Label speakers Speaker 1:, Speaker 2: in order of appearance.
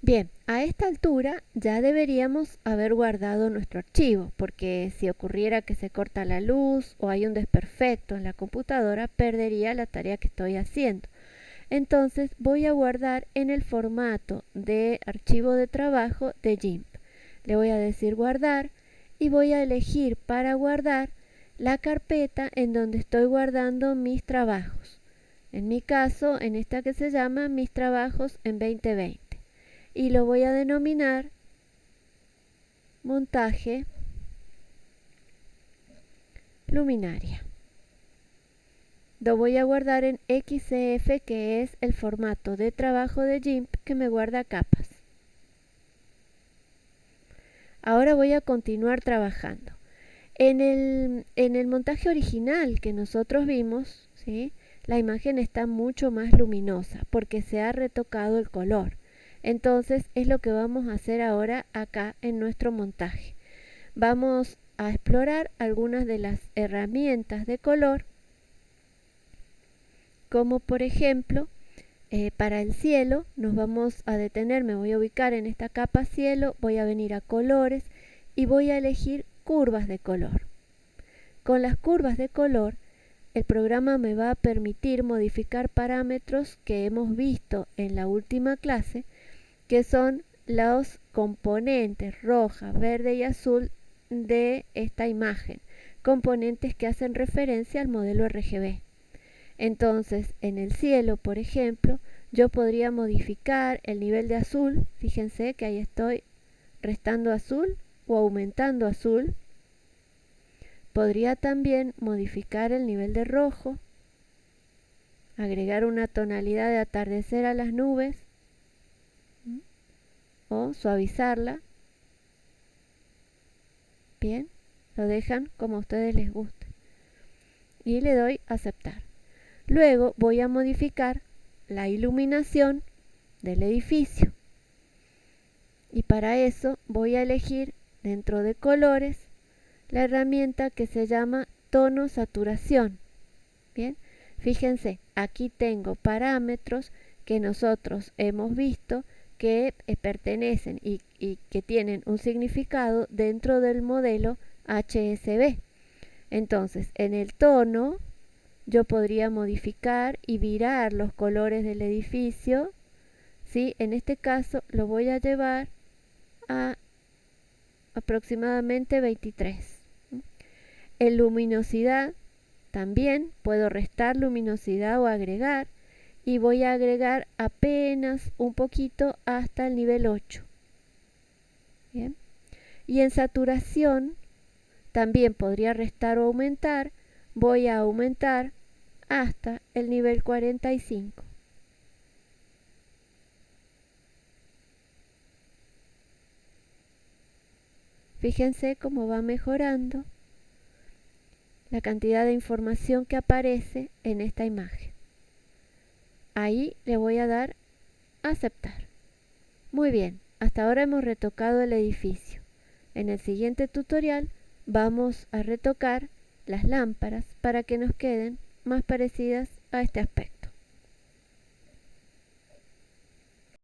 Speaker 1: Bien, a esta altura ya deberíamos haber guardado nuestro archivo, porque si ocurriera que se corta la luz o hay un desperfecto en la computadora, perdería la tarea que estoy haciendo. Entonces voy a guardar en el formato de archivo de trabajo de GIMP. Le voy a decir guardar y voy a elegir para guardar la carpeta en donde estoy guardando mis trabajos. En mi caso, en esta que se llama mis trabajos en 2020 y lo voy a denominar montaje luminaria. Lo voy a guardar en XCF que es el formato de trabajo de GIMP que me guarda capas. Ahora voy a continuar trabajando. En el, en el montaje original que nosotros vimos, ¿sí? la imagen está mucho más luminosa porque se ha retocado el color. Entonces es lo que vamos a hacer ahora acá en nuestro montaje. Vamos a explorar algunas de las herramientas de color, como por ejemplo, eh, para el cielo nos vamos a detener, me voy a ubicar en esta capa cielo, voy a venir a colores y voy a elegir curvas de color. Con las curvas de color, el programa me va a permitir modificar parámetros que hemos visto en la última clase, que son los componentes roja, verde y azul de esta imagen, componentes que hacen referencia al modelo RGB. Entonces, en el cielo, por ejemplo, yo podría modificar el nivel de azul, fíjense que ahí estoy restando azul o aumentando azul. Podría también modificar el nivel de rojo, agregar una tonalidad de atardecer a las nubes, o suavizarla. Bien, lo dejan como a ustedes les guste. Y le doy aceptar. Luego voy a modificar la iluminación del edificio. Y para eso voy a elegir dentro de colores la herramienta que se llama tono saturación. Bien, fíjense, aquí tengo parámetros que nosotros hemos visto que eh, pertenecen y, que tienen un significado dentro del modelo HSB. Entonces, en el tono yo podría modificar y virar los colores del edificio. ¿sí? En este caso lo voy a llevar a aproximadamente 23. En luminosidad también puedo restar luminosidad o agregar y voy a agregar apenas un poquito hasta el nivel 8. Y en saturación también podría restar o aumentar. Voy a aumentar hasta el nivel 45. Fíjense cómo va mejorando la cantidad de información que aparece en esta imagen. Ahí le voy a dar aceptar. Muy bien, hasta ahora hemos retocado el edificio. En el siguiente tutorial vamos a retocar las lámparas para que nos queden más parecidas a este aspecto.